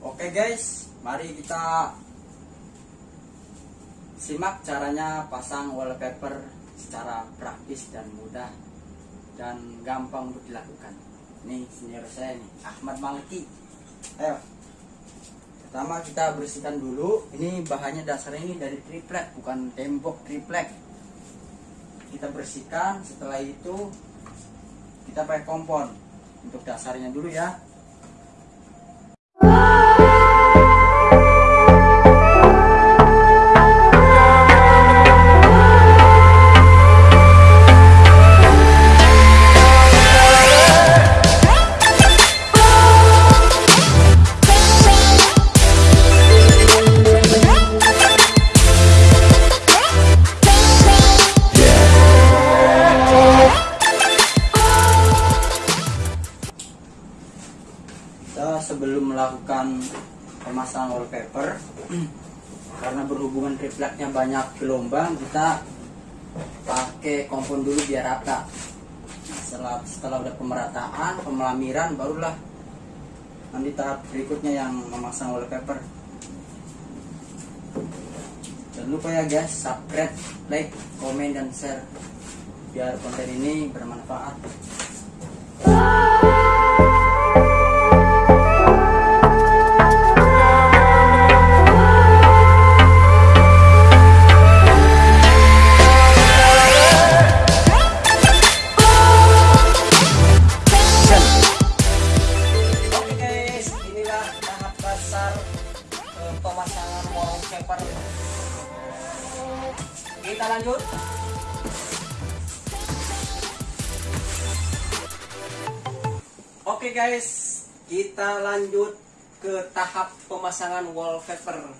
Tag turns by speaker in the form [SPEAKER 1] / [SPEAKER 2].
[SPEAKER 1] Oke guys, mari kita simak caranya pasang wallpaper secara praktis dan mudah dan gampang untuk dilakukan. Nih senior saya nih, Ahmad Maliki. Ayo. Pertama kita bersihkan dulu. Ini bahannya dasarnya ini dari triplek, bukan tembok triplek. Kita bersihkan. Setelah itu kita pakai kompon untuk dasarnya dulu ya. Melakukan pemasangan wallpaper. Karena berhubungan tripleknya banyak gelombang kita pakai kompon dulu biar rata. Setelah setelah udah pemerataan pemelamiran barulah nanti tahap berikutnya yang memasang wallpaper. Jangan lupa ya guys subscribe like komen dan share. Biar konten ini bermanfaat kita lanjut. Oke okay guys. Kita lanjut ke tahap pemasangan wallpaper.